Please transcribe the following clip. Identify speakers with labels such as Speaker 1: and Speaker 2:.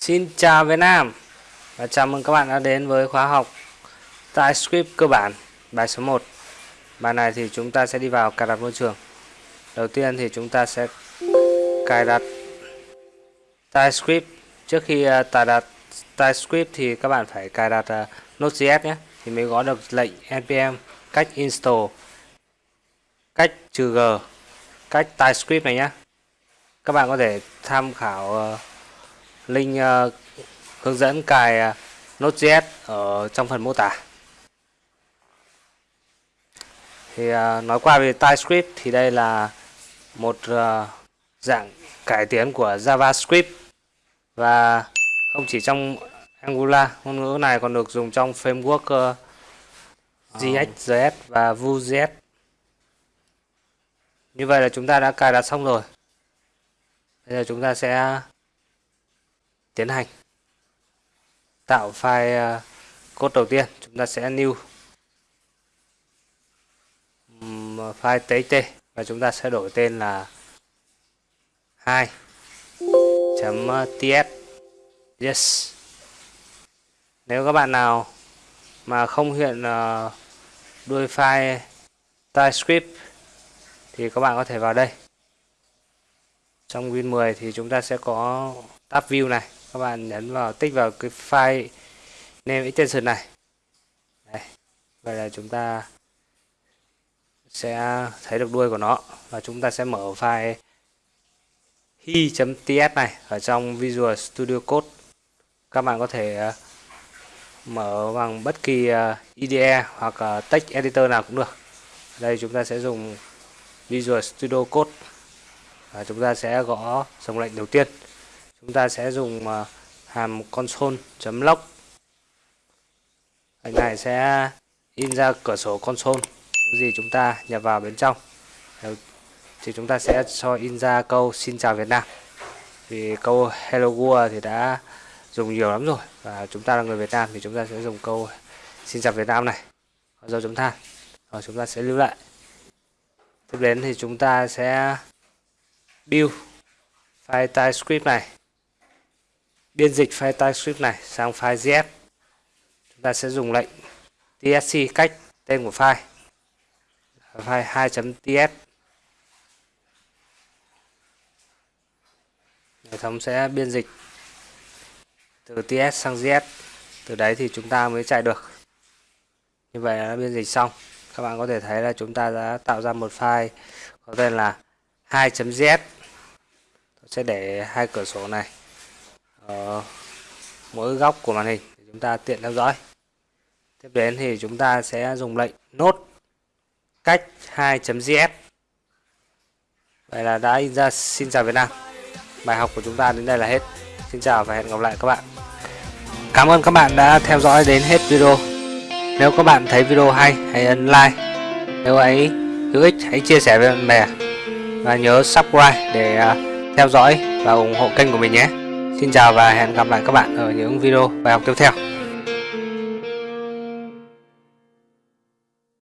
Speaker 1: Xin chào Việt Nam và chào mừng các bạn đã đến với khóa học TypeScript cơ bản bài số 1 Bài này thì chúng ta sẽ đi vào cài đặt môi trường. Đầu tiên thì chúng ta sẽ cài đặt TypeScript. Trước khi à, tải cài đặt TypeScript thì các bạn phải cài đặt uh, Node.js nhé Thì mới có được lệnh npm cách install cách trừ g cách TypeScript này nhé. Các bạn có thể tham khảo uh, link uh, ờ, hướng dẫn cài uh, Node.js ở trong phần mô tả. Thì uh, nói qua về TypeScript thì đây là một uh, dạng cải tiến của JavaScript và không chỉ trong Angular, ngôn ngữ này còn được dùng trong framework uh, và Vue.js. Như vậy là chúng ta đã cài đặt xong rồi. Bây giờ chúng ta sẽ tiến hành. Tạo file ờ, code đầu tiên, chúng ta sẽ new file txt và chúng ta sẽ đổi tên là 2 ts yes. Nếu các bạn nào mà không hiện ờ, đuôi file TypeScript thì các bạn có thể vào đây. Trong Win 10 thì chúng ta sẽ có tab view này các bạn nhấn vào tích vào cái file name extension này. Đây. vậy là chúng ta sẽ thấy được đuôi của nó và chúng ta sẽ mở file hi.ts này ở trong Visual Studio Code. Các bạn có thể ờ, mở bằng bất kỳ ờ, IDE hoặc text editor nào cũng được. Đây, chúng ta sẽ dùng Visual Studio Code và chúng ta sẽ gõ dòng lệnh đầu tiên chúng ta sẽ dùng à, hàm console.log hình này sẽ in ra cửa sổ console những gì chúng ta nhập vào bên trong. Ờ, thì chúng ta sẽ cho in ra câu xin chào Việt Nam. Vì câu hello world thì đã dùng nhiều lắm rồi. Và chúng ta là người Việt Nam thì chúng ta sẽ dùng câu xin chào Việt Nam này. Do dấu chấm than rồi chúng ta sẽ lưu lại. Tiếp đến thì chúng ta sẽ build file TypeScript này biên dịch file TypeScript này sang file JS. Chúng ta sẽ dùng lệnh tsc cách tên của file. File 2.ts hệ thống sẽ biên dịch từ ts sang JS từ đấy thì chúng ta mới chạy được. Như vậy là biên dịch xong. Các bạn có thể thấy là chúng ta đã tạo ra một file có tên là 2.js sẽ để hai cửa sổ này ở mỗi góc của màn hình để chúng ta tiện theo dõi. Tiếp đến thì chúng ta sẽ dùng lệnh nốt cách 2.js vậy là đã in ra xin chào Việt Nam. Bài học của chúng ta đến đây là hết. Xin chào và hẹn gặp lại các bạn. Cảm ơn các bạn đã theo dõi đến hết video. Nếu các bạn thấy video hay, hãy ấn like. Nếu ấy hữu ích, hãy chia sẻ với bạn bè. Và nhớ subscribe để à, theo dõi và ủng hộ kênh của mình nhé. Xin chào và hẹn gặp lại các bạn ở những video bài học tiếp theo.